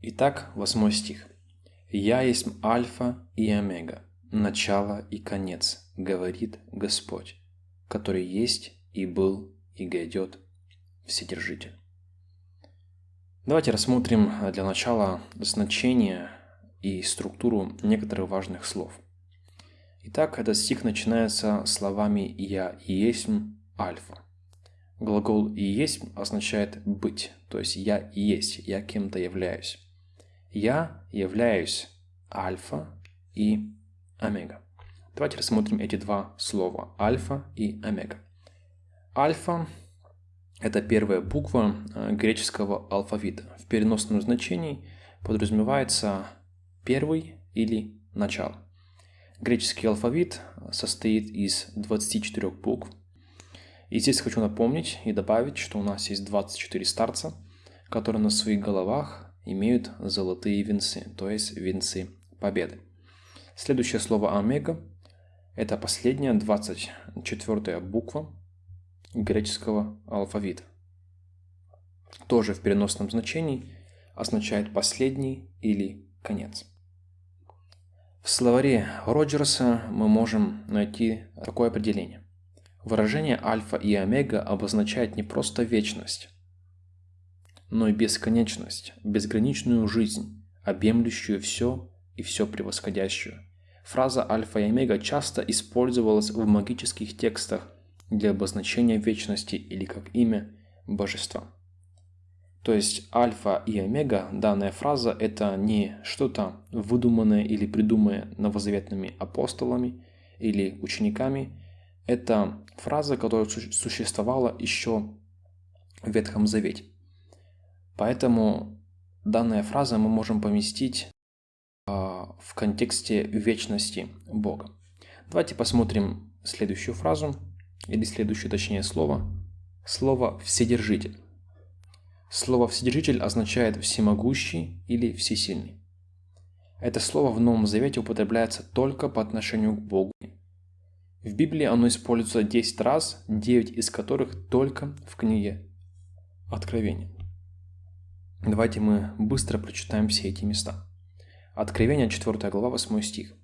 Итак, восьмой стих. «Я есть Альфа и Омега, начало и конец, говорит Господь, который есть и был и грядет, Вседержитель». Давайте рассмотрим для начала значение и структуру некоторых важных слов. Итак, этот стих начинается словами «Я есть Альфа». Глагол «и есть» означает «быть», то есть «я есть», «я кем-то являюсь». Я являюсь альфа и омега. Давайте рассмотрим эти два слова – альфа и омега. Альфа – это первая буква э, греческого алфавита. В переносном значении подразумевается первый или начало. Греческий алфавит состоит из 24 букв. И здесь хочу напомнить и добавить, что у нас есть 24 старца, которые на своих головах имеют золотые венцы, то есть венцы победы. Следующее слово омега – это последняя 24 буква греческого алфавита. Тоже в переносном значении означает последний или конец. В словаре Роджерса мы можем найти такое определение. Выражение альфа и омега обозначает не просто вечность, но и бесконечность, безграничную жизнь, объемлющую все и все превосходящую. Фраза альфа и омега часто использовалась в магических текстах для обозначения вечности или как имя божества. То есть альфа и омега, данная фраза, это не что-то выдуманное или придуманное новозаветными апостолами или учениками. Это фраза, которая существовала еще в Ветхом Завете. Поэтому данная фраза мы можем поместить э, в контексте вечности Бога. Давайте посмотрим следующую фразу, или следующее точнее слово. Слово «вседержитель». Слово «вседержитель» означает «всемогущий» или «всесильный». Это слово в Новом Завете употребляется только по отношению к Богу. В Библии оно используется 10 раз, 9 из которых только в книге Откровения. Давайте мы быстро прочитаем все эти места. Откровение 4 глава 8 стих.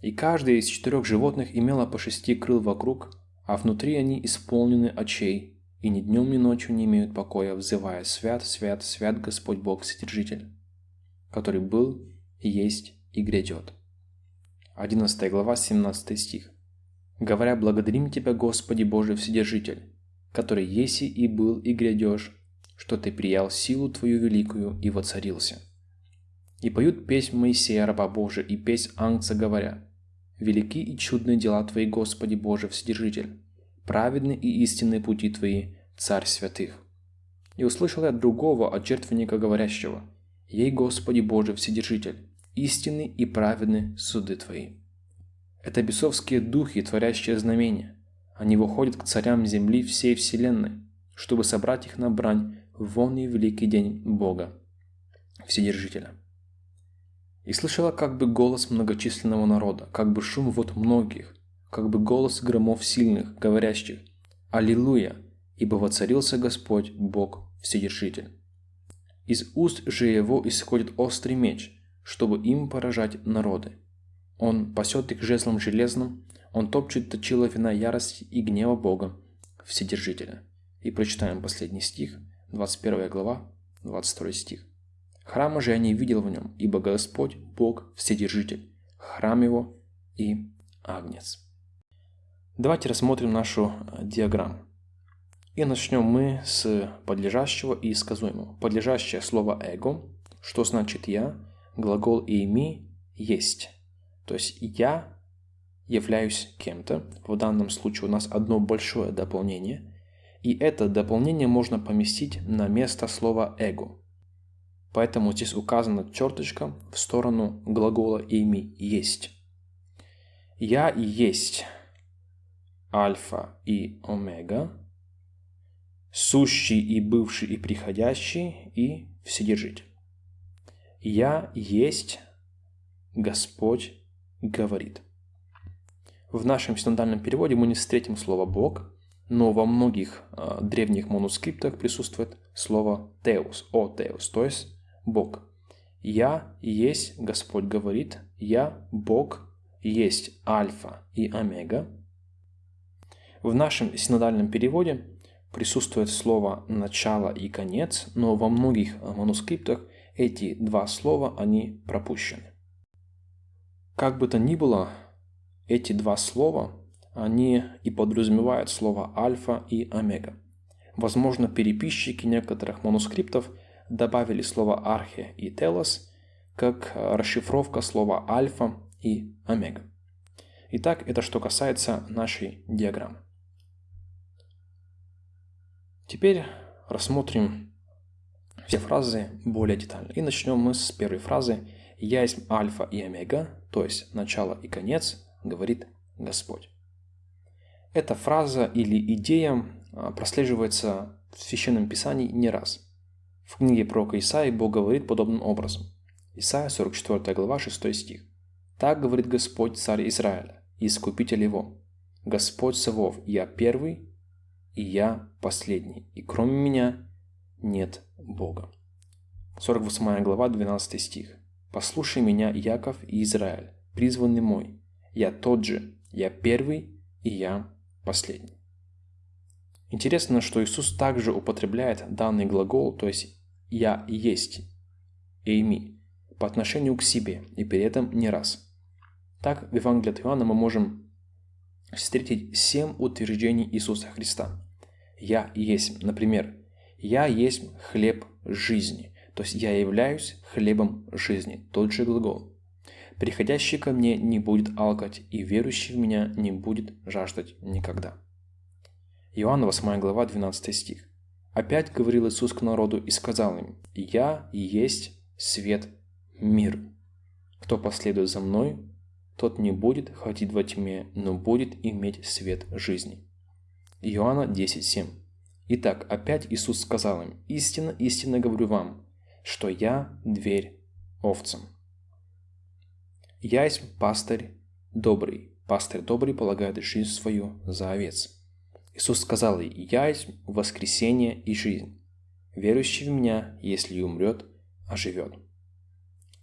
«И каждый из четырех животных имело по шести крыл вокруг, а внутри они исполнены очей, и ни днем, ни ночью не имеют покоя, взывая «Свят, свят, свят Господь Бог Вседержитель, который был, есть и грядет». 11 глава 17 стих. «Говоря, благодарим Тебя, Господи Божий Вседержитель, который еси и был и грядешь, что ты приял силу твою великую и воцарился. И поют песнь Моисея, раба Божия, и песнь Ангца, говоря, «Велики и чудные дела Твои, Господи Боже, Вседержитель, праведны и истинные пути Твои, Царь святых». И услышал я другого от жертвенника говорящего, «Ей, Господи Боже, Вседержитель, истинны и праведны суды Твои». Это бесовские духи, творящие знамения. Они выходят к царям земли всей вселенной, чтобы собрать их на брань вон и великий день Бога, Вседержителя. И слышала как бы голос многочисленного народа, как бы шум вот многих, как бы голос громов сильных, говорящих «Аллилуйя, ибо воцарился Господь, Бог, Вседержитель». Из уст же его исходит острый меч, чтобы им поражать народы. Он пасет их жезлом железным, он топчет точила вина ярости и гнева Бога, Вседержителя. И прочитаем последний стих – 21 глава, 22 стих. Храма же я не видел в нем, ибо Господь, Бог, Вседержитель, храм его и Агнец. Давайте рассмотрим нашу э, диаграмму. И начнем мы с подлежащего и сказуемого. Подлежащее слово «эго», что значит «я», глагол «эйми» – «есть». То есть «я» являюсь кем-то. В данном случае у нас одно большое дополнение – и это дополнение можно поместить на место слова «эго». Поэтому здесь указана черточка в сторону глагола «ими есть». «Я есть альфа и омега, сущий и бывший и приходящий и вседержитель. Я есть Господь говорит. В нашем синодальном переводе мы не встретим слово «Бог», но во многих э, древних манускриптах присутствует слово «теос», «о теос», то есть «бог». «Я есть, Господь говорит, я Бог, есть Альфа и Омега». В нашем синодальном переводе присутствует слово «начало» и «конец», но во многих манускриптах эти два слова, они пропущены. Как бы то ни было, эти два слова, они и подразумевают слово «альфа» и «омега». Возможно, переписчики некоторых манускриптов добавили слово «архе» и «телос» как расшифровка слова «альфа» и «омега». Итак, это что касается нашей диаграммы. Теперь рассмотрим все фразы более детально. И начнем мы с первой фразы «Я есть альфа и омега», то есть начало и конец, говорит Господь. Эта фраза или идея а, прослеживается в Священном Писании не раз. В книге пророка Исаии Бог говорит подобным образом. Исайя 44 глава 6 стих. «Так говорит Господь, царь Израиля, и искупитель его, Господь Савов, я первый и я последний, и кроме меня нет Бога. 48 глава, 12 стих. «Послушай меня, Яков и Израиль, призванный мой. Я тот же, я первый и я последний». Интересно, что Иисус также употребляет данный глагол, то есть «я есть», «эйми», по отношению к себе, и при этом не раз. Так, в Евангелии от Иоанна мы можем встретить семь утверждений Иисуса Христа. «Я есть», например, «Я есть хлеб жизни», то есть «Я являюсь хлебом жизни», тот же глагол. «Приходящий ко мне не будет алкать, и верующий в меня не будет жаждать никогда». Иоанна 8 глава 12 стих. Опять говорил Иисус к народу и сказал им, «Я есть свет мир. Кто последует за мной, тот не будет ходить во тьме, но будет иметь свет жизни. Иоанна 10.7. Итак, опять Иисус сказал им, «Истинно, истинно говорю вам, что я дверь овцам. Я есть пастырь добрый, пастырь добрый полагает жизнь свою за овец». Иисус сказал ей, «Я есть воскресение и жизнь. Верующий в Меня, если и умрет, оживет».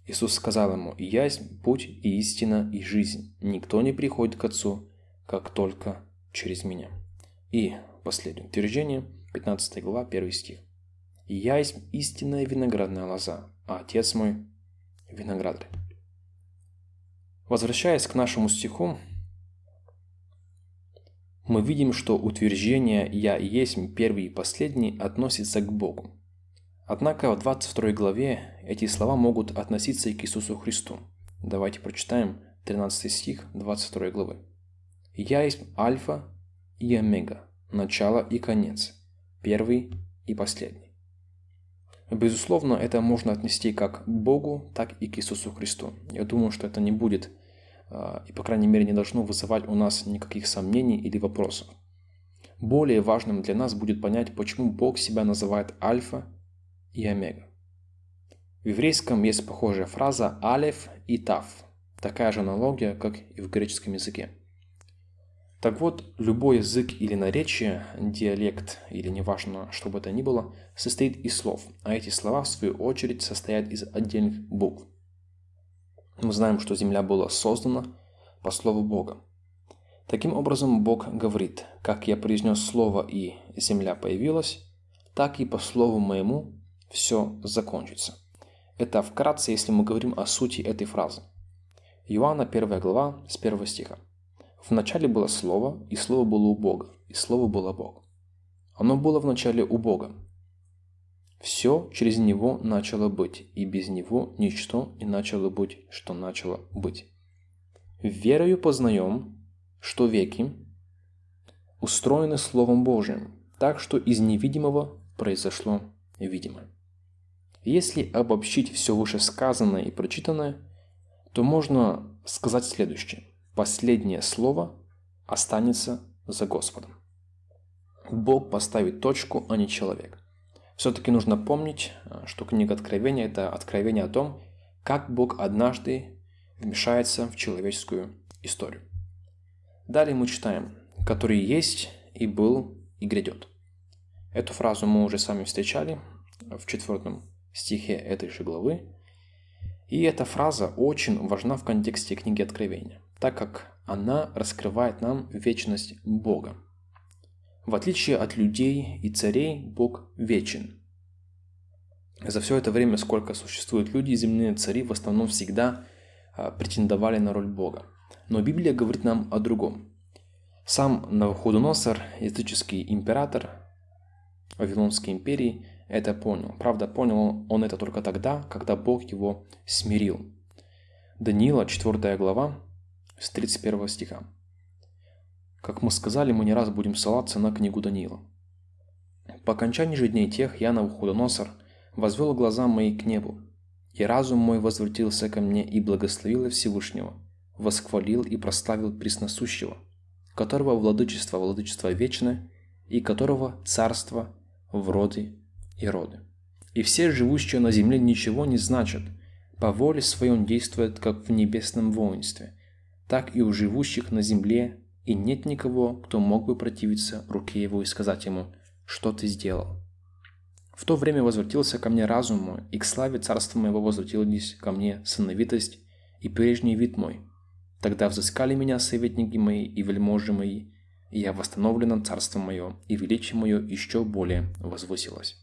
Иисус сказал ему, «Я есть путь и истина и жизнь. Никто не приходит к Отцу, как только через Меня». И последнее утверждение, 15 глава, 1 стих. «Я есть истинная виноградная лоза, а Отец мой – виноградарь». Возвращаясь к нашему стиху, мы видим, что утверждение «Я есть первый и последний» относится к Богу. Однако в 22 главе эти слова могут относиться и к Иисусу Христу. Давайте прочитаем 13 стих 22 главы. «Я есть Альфа и Омега, начало и конец, первый и последний». Безусловно, это можно отнести как к Богу, так и к Иисусу Христу. Я думаю, что это не будет, и по крайней мере не должно вызывать у нас никаких сомнений или вопросов. Более важным для нас будет понять, почему Бог себя называет Альфа и омега. В еврейском есть похожая фраза алеф и тав. Такая же аналогия, как и в греческом языке. Так вот, любой язык или наречие, диалект или неважно, что бы это ни было, состоит из слов, а эти слова в свою очередь состоят из отдельных букв. Мы знаем, что Земля была создана по слову Бога. Таким образом, Бог говорит, как я произнес слово и земля появилась, так и по слову моему все закончится. Это вкратце, если мы говорим о сути этой фразы. Иоанна 1 глава с 1 стиха. В начале было Слово, и Слово было у Бога, и Слово было Бог. Оно было в начале у Бога. Все через Него начало быть, и без Него ничто не начало быть, что начало быть. Верою познаем, что веки устроены Словом Божиим, так что из невидимого произошло видимое. Если обобщить все вышесказанное и прочитанное, то можно сказать следующее. Последнее слово останется за Господом. Бог поставит точку, а не человек. Все-таки нужно помнить, что книга Откровения – это откровение о том, как Бог однажды вмешается в человеческую историю. Далее мы читаем «который есть и был и грядет». Эту фразу мы уже с вами встречали в четвертом стихе этой же главы. И эта фраза очень важна в контексте книги Откровения, так как она раскрывает нам вечность Бога. В отличие от людей и царей, Бог вечен. За все это время, сколько существуют люди, земные цари в основном всегда а, претендовали на роль Бога. Но Библия говорит нам о другом. Сам Навуходоносор, языческий император Вавилонской империи, это понял. Правда, понял он это только тогда, когда Бог его смирил. Даниила, 4 глава, с 31 стиха. Как мы сказали, мы не раз будем ссылаться на книгу Даниила. По окончании же дней тех я, Навуходоносор, возвел глаза мои к небу, и разум мой возвратился ко мне и благословил Всевышнего, восхвалил и прославил Пресносущего, которого владычество владычество вечное, и которого царство в роды и роды. И все живущие на земле ничего не значат, по воле своей он действует, как в небесном воинстве, так и у живущих на земле, и нет никого, кто мог бы противиться руке его и сказать ему, что ты сделал. В то время возвратился ко мне разум мой, и к славе царства моего возвратились ко мне сыновитость и прежний вид мой. Тогда взыскали меня советники мои и вельможи мои, и я восстановлено царство мое, и величие мое еще более возвысилось.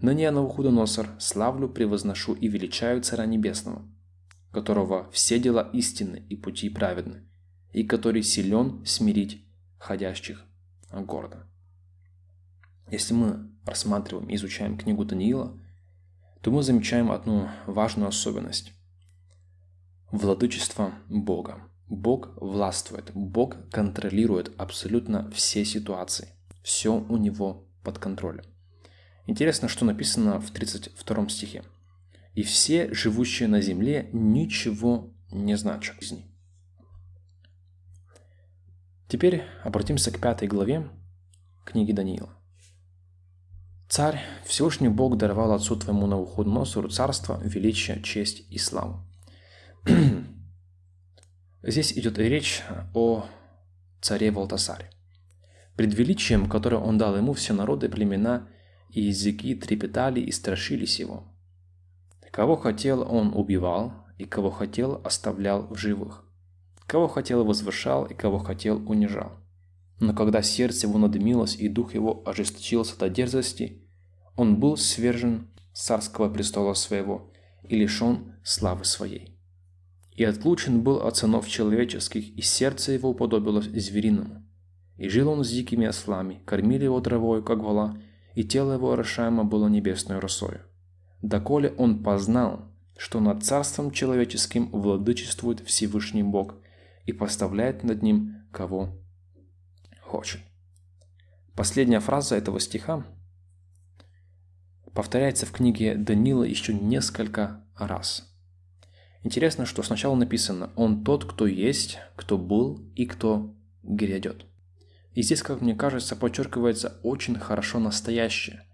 Ныне я Навуходоносор славлю, превозношу и величаю Царя Небесного, которого все дела истинны и пути праведны, и который силен смирить ходящих гордо. Если мы рассматриваем и изучаем книгу Даниила, то мы замечаем одну важную особенность. Владычество Бога. Бог властвует, Бог контролирует абсолютно все ситуации. Все у него под контролем. Интересно, что написано в 32 стихе. «И все, живущие на земле, ничего не значат жизни». Теперь обратимся к пятой главе книги Даниила. «Царь, Всевышний Бог даровал отцу твоему Навуходоносору царство, величие, честь и славу». Здесь идет речь о царе Валтасаре. Пред величием, которое он дал ему, все народы, племена и языки трепетали и страшились его. Кого хотел, он убивал, и кого хотел, оставлял в живых. Кого хотел, возвышал, и кого хотел, унижал. Но когда сердце его надымилось и дух его ожесточился до дерзости, он был свержен царского престола своего и лишен славы своей. И отлучен был от сынов человеческих, и сердце его уподобилось звериному. И жил он с дикими ослами, кормили его травою, как вола, и тело его орошаемо было небесной росою. Доколе он познал, что над царством человеческим владычествует Всевышний Бог и поставляет над ним кого хочет. Последняя фраза этого стиха повторяется в книге Данила еще несколько раз. Интересно, что сначала написано «Он тот, кто есть, кто был и кто грядет». И здесь, как мне кажется, подчеркивается очень хорошо настоящее.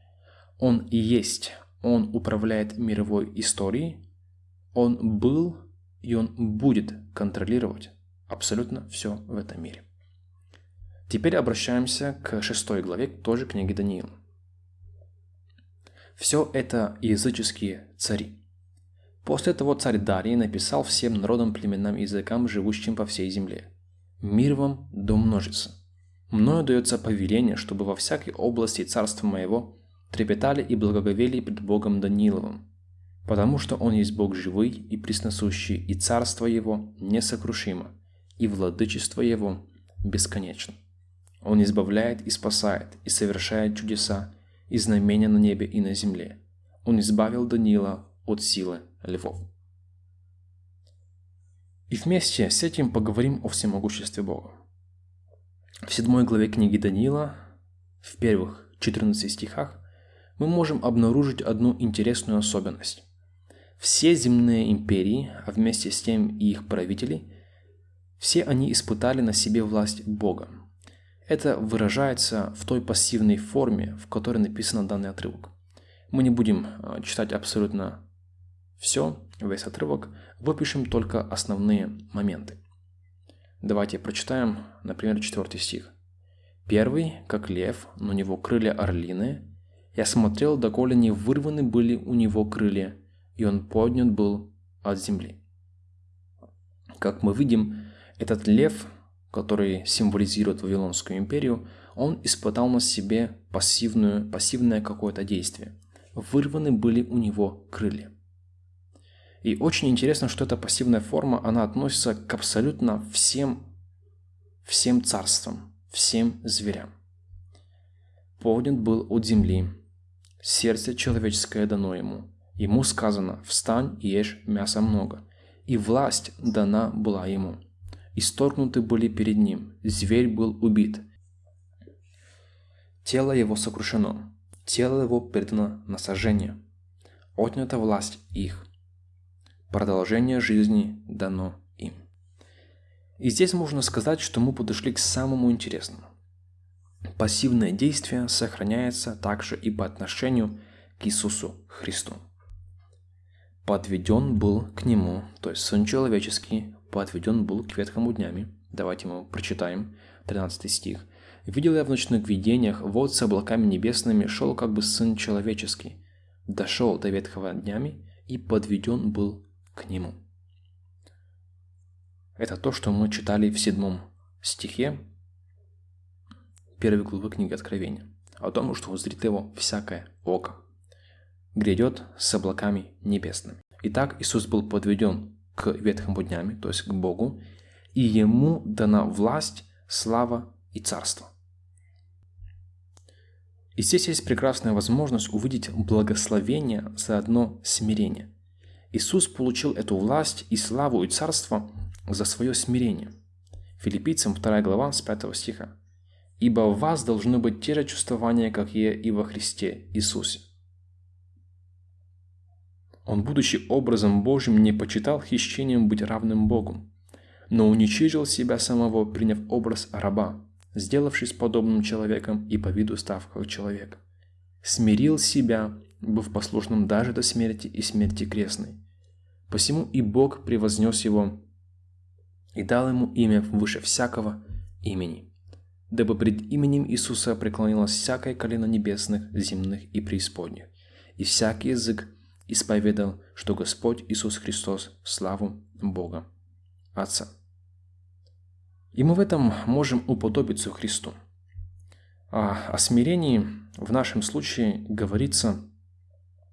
Он есть, он управляет мировой историей, он был и он будет контролировать абсолютно все в этом мире. Теперь обращаемся к шестой главе тоже книги Даниила. Все это языческие цари. После того царь Дарий написал всем народам, племенам и языкам, живущим по всей земле. «Мир вам да умножится». Мною дается повеление, чтобы во всякой области царства моего трепетали и благоговели пред Богом Даниловым, потому что Он есть Бог живый и пресносущий, и царство Его несокрушимо, и владычество Его бесконечно. Он избавляет и спасает, и совершает чудеса, и знамения на небе и на земле. Он избавил Данила от силы львов. И вместе с этим поговорим о всемогуществе Бога. В седьмой главе книги Даниила, в первых 14 стихах, мы можем обнаружить одну интересную особенность. Все земные империи, а вместе с тем и их правители, все они испытали на себе власть Бога. Это выражается в той пассивной форме, в которой написан данный отрывок. Мы не будем а, читать абсолютно все, весь отрывок, выпишем только основные моменты. Давайте прочитаем, например, четвертый стих. «Первый, как лев, но у него крылья орлиные. Я смотрел, доколе не вырваны были у него крылья, и он поднят был от земли. Как мы видим, этот лев, который символизирует Вавилонскую империю, он испытал на себе пассивную, пассивное какое-то действие. Вырваны были у него крылья. И очень интересно, что эта пассивная форма, она относится к абсолютно всем, всем царствам, всем зверям. Поднят был от земли, сердце человеческое дано ему. Ему сказано, встань и ешь мяса много, и власть дана была ему. Исторгнуты были перед ним, зверь был убит. Тело его сокрушено, тело его предано на сожжение. Отнята власть их. Продолжение жизни дано им. И здесь можно сказать, что мы подошли к самому интересному. Пассивное действие сохраняется также и по отношению к Иисусу Христу. Подведен был к Нему, то есть Сын Человеческий, подведен был к ветхому днями. Давайте мы прочитаем 13 стих. «Видел я в ночных видениях, вот с облаками небесными шел как бы Сын Человеческий, дошел до ветхого днями и подведен был к Нему». Это то, что мы читали в седьмом стихе первой главы книги Откровения, о том, что узрит его всякое око. Грядет с облаками небесными. Итак, Иисус был подведен к ветхому днями, то есть к Богу, и Ему дана власть, слава и царство. И здесь есть прекрасная возможность увидеть благословение, заодно смирение. Иисус получил эту власть и славу и царство за свое смирение. Филиппийцам 2 глава с 5 стиха ибо в вас должны быть те же чувствования, как и во Христе Иисусе. Он, будучи образом Божьим, не почитал хищением быть равным Богу, но уничижил себя самого, приняв образ раба, сделавшись подобным человеком и по виду став как человек. Смирил себя, быв послушным даже до смерти и смерти крестной. Посему и Бог превознес его и дал ему имя выше всякого имени дабы пред именем Иисуса преклонилось всякое колено небесных, земных и преисподних, и всякий язык исповедал, что Господь Иисус Христос славу Бога Отца. И мы в этом можем уподобиться Христу. А о смирении в нашем случае говорится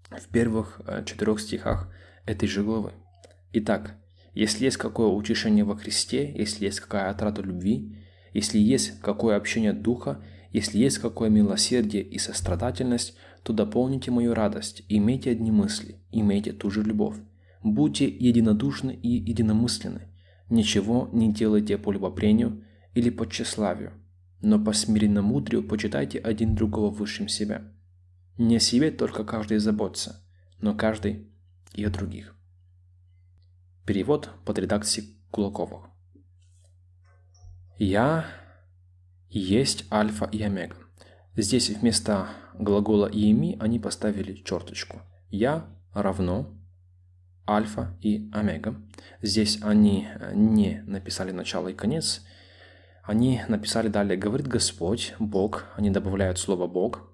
в первых э, четырех стихах этой же главы. Итак, если есть какое утешение во Христе, если есть какая отрада любви, если есть какое общение духа, если есть какое милосердие и сострадательность, то дополните мою радость, имейте одни мысли, имейте ту же любовь. Будьте единодушны и единомысленны. Ничего не делайте по любопрению или по тщеславию, но по смиренному мудрию почитайте один другого высшим себя. Не о себе только каждый заботится, но каждый и о других. Перевод под редакцией Кулаковых. Я есть альфа и омега. Здесь вместо глагола «иеми» они поставили черточку. Я равно альфа и омега. Здесь они не написали начало и конец. Они написали далее «Говорит Господь, Бог». Они добавляют слово «Бог».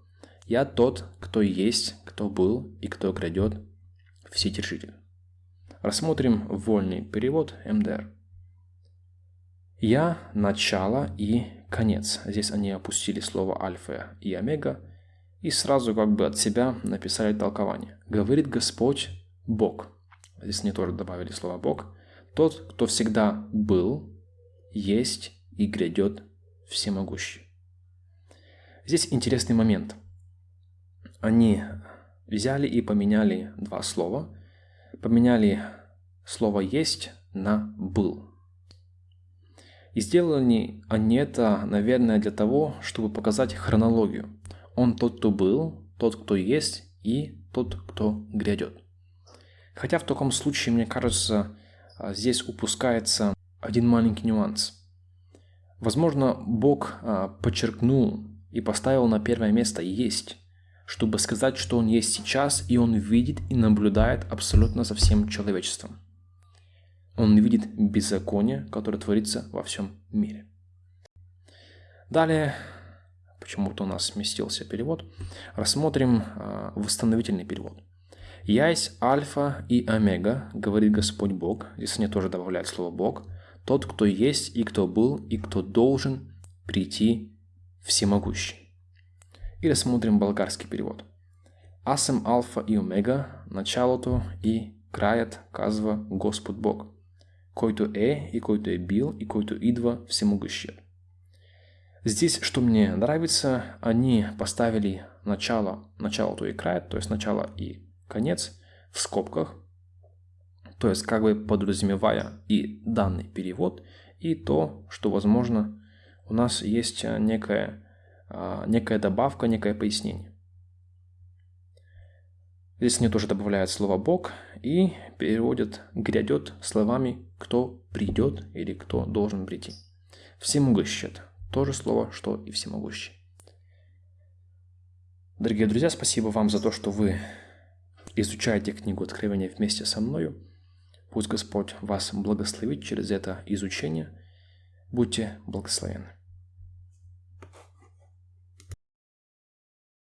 «Я тот, кто есть, кто был и кто грядет, Вседержитель». Рассмотрим вольный перевод МДР. Я – начало и конец. Здесь они опустили слово альфа и омега и сразу как бы от себя написали толкование. Говорит Господь Бог. Здесь они тоже добавили слово Бог. Тот, кто всегда был, есть и грядет всемогущий. Здесь интересный момент. Они взяли и поменяли два слова. Поменяли слово «есть» на «был». И сделали они это, наверное, для того, чтобы показать хронологию. Он тот, кто был, тот, кто есть, и тот, кто грядет. Хотя в таком случае, мне кажется, а, здесь упускается один маленький нюанс. Возможно, Бог а, подчеркнул и поставил на первое место «есть», чтобы сказать, что Он есть сейчас, и Он видит и наблюдает абсолютно за всем человечеством. Он видит беззаконие, которое творится во всем мире. Далее, почему-то у нас сместился перевод, рассмотрим э, восстановительный перевод. «Я есть Альфа и Омега», говорит Господь Бог. Здесь они тоже добавляют слово «Бог». «Тот, кто есть и кто был и кто должен прийти всемогущий». И рассмотрим болгарский перевод. Аз съм Алфа и Омега, началото и краят, казва Господ Бог, който е и който е бил и който идва всемогущият. Здесь, что мне нравится, они поставили начало, начало то и край, то есть начало и конец в скобках, то есть как бы подразумевая и данный перевод, и то, что, возможно, у нас есть некая, а, некая добавка, некое пояснение. Здесь мне тоже добавляют слово «Бог» и переводят «грядет» словами «кто придет» или «кто должен прийти». Всемогущий то же слово, что и всемогущий. Дорогие друзья, спасибо вам за то, что вы изучаете книгу Откровения вместе со мною. Пусть Господь вас благословит через это изучение. Будьте благословенны.